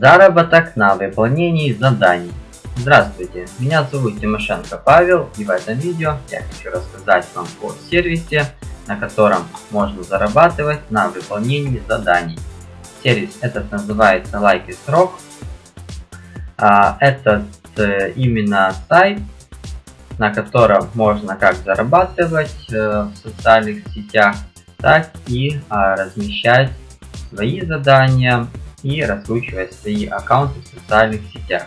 Заработок на выполнении заданий. Здравствуйте, меня зовут Тимошенко Павел и в этом видео я хочу рассказать вам о сервисе, на котором можно зарабатывать на выполнении заданий. Сервис этот называется Like is Rock. А, этот э, именно сайт, на котором можно как зарабатывать э, в социальных сетях, так и а, размещать свои задания и раскручивать свои аккаунты в социальных сетях.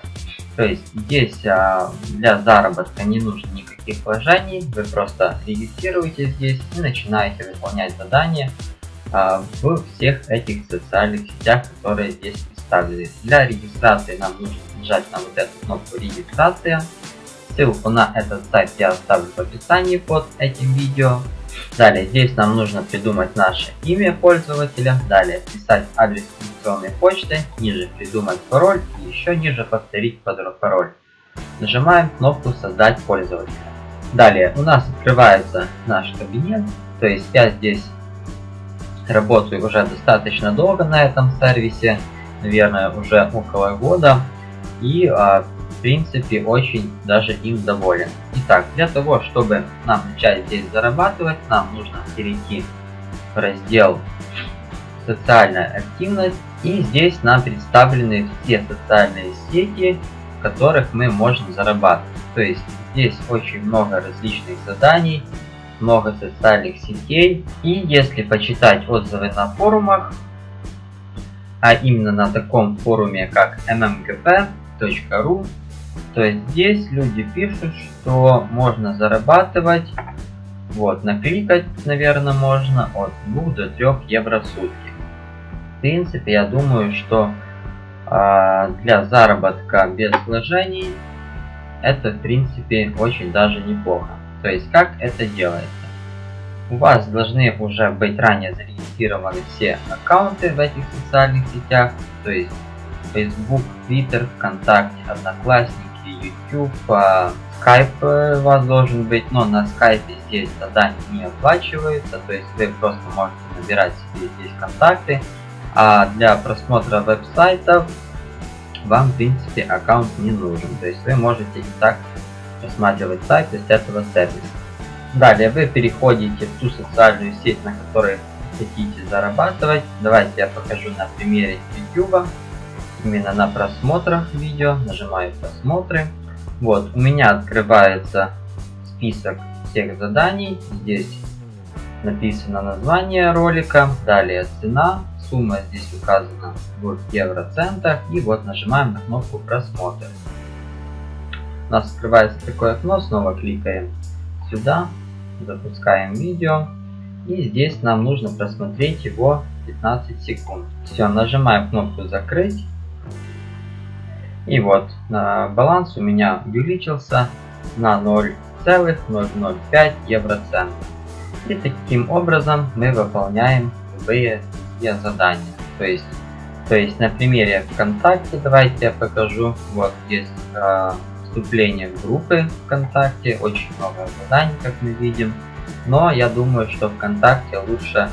То есть здесь а, для заработка не нужно никаких вложений, вы просто регистрируетесь здесь и начинаете выполнять задания а, в всех этих социальных сетях, которые здесь представлены. Для регистрации нам нужно нажать на вот эту кнопку регистрация. Ссылку на этот сайт я оставлю в описании под этим видео. Далее здесь нам нужно придумать наше имя пользователя, далее писать адрес электронной почты, ниже придумать пароль и еще ниже повторить пароль. Нажимаем кнопку создать пользователя. Далее у нас открывается наш кабинет, то есть я здесь работаю уже достаточно долго на этом сервисе, наверное уже около года. И а, в принципе очень даже им доволен. Итак, для того, чтобы нам начать здесь зарабатывать, нам нужно перейти в раздел социальная активность и здесь нам представлены все социальные сети, в которых мы можем зарабатывать. То есть здесь очень много различных заданий, много социальных сетей и если почитать отзывы на форумах, а именно на таком форуме как mmgp.ru, то есть здесь люди пишут, что можно зарабатывать, вот, накликать, наверное, можно от 2 до 3 евро в сутки. В принципе, я думаю, что э, для заработка без вложений это, в принципе, очень даже неплохо. То есть, как это делается? У вас должны уже быть ранее зарегистрированы все аккаунты в этих социальных сетях, то есть Facebook, Twitter, ВКонтакте, Одноклассники, YouTube, Skype у вас должен быть, но на Skype здесь задания не оплачиваются, то есть вы просто можете набирать себе здесь контакты, а для просмотра веб-сайтов вам в принципе аккаунт не нужен, то есть вы можете и так просматривать сайт из этого сервиса. Далее вы переходите в ту социальную сеть, на которой хотите зарабатывать. Давайте я покажу на примере YouTube именно на просмотрах видео, нажимаю просмотры. Вот, у меня открывается список всех заданий. Здесь написано название ролика, далее цена, сумма здесь указана в евроцентах. И вот нажимаем на кнопку просмотр. У нас открывается такое окно, снова кликаем сюда, запускаем видео. И здесь нам нужно просмотреть его 15 секунд. Все, нажимаем кнопку закрыть. И вот баланс у меня увеличился на 0,005 евроцентов. И таким образом мы выполняем любые задания. То есть, то есть на примере ВКонтакте давайте я покажу. Вот здесь э, вступление в группы ВКонтакте. Очень много заданий, как мы видим. Но я думаю, что ВКонтакте лучше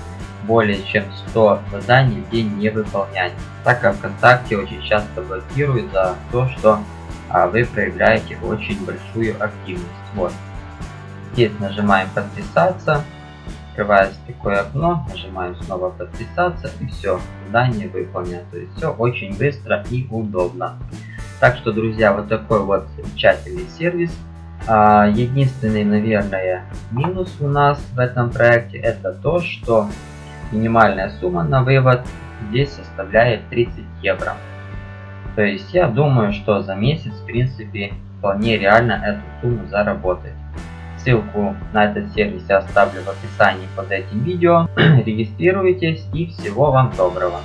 более чем 100 заданий в день не выполнять, так как ВКонтакте очень часто блокирует за то, что а, вы проявляете очень большую активность. Вот. Здесь нажимаем подписаться, открывается такое окно, нажимаем снова подписаться и все, задание выполнено. То есть все очень быстро и удобно. Так что, друзья, вот такой вот замечательный сервис. А, единственный, наверное, минус у нас в этом проекте это то, что Минимальная сумма на вывод здесь составляет 30 евро. То есть я думаю, что за месяц в принципе вполне реально эту сумму заработать. Ссылку на этот сервис я оставлю в описании под этим видео. Регистрируйтесь и всего вам доброго.